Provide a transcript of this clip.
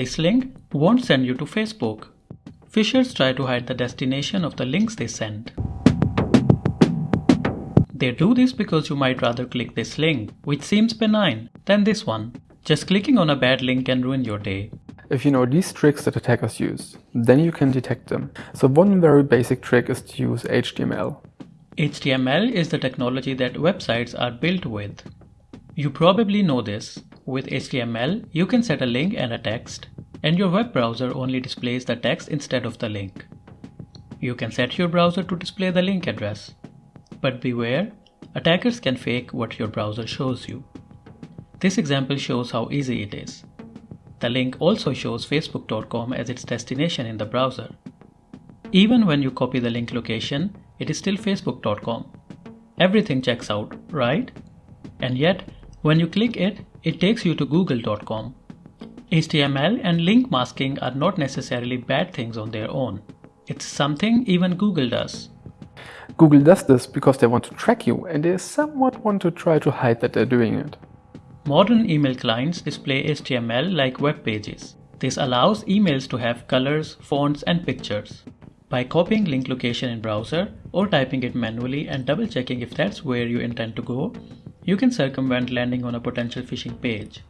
this link won't send you to Facebook. Phishers try to hide the destination of the links they send. They do this because you might rather click this link, which seems benign, than this one. Just clicking on a bad link can ruin your day. If you know these tricks that attackers use, then you can detect them. So one very basic trick is to use HTML. HTML is the technology that websites are built with. You probably know this. With HTML, you can set a link and a text, and your web browser only displays the text instead of the link. You can set your browser to display the link address. But beware, attackers can fake what your browser shows you. This example shows how easy it is. The link also shows facebook.com as its destination in the browser. Even when you copy the link location, it is still facebook.com. Everything checks out, right? And yet, when you click it, it takes you to google.com. HTML and link masking are not necessarily bad things on their own. It's something even Google does. Google does this because they want to track you and they somewhat want to try to hide that they're doing it. Modern email clients display HTML like web pages. This allows emails to have colors, fonts, and pictures. By copying link location in browser or typing it manually and double checking if that's where you intend to go, you can circumvent landing on a potential phishing page.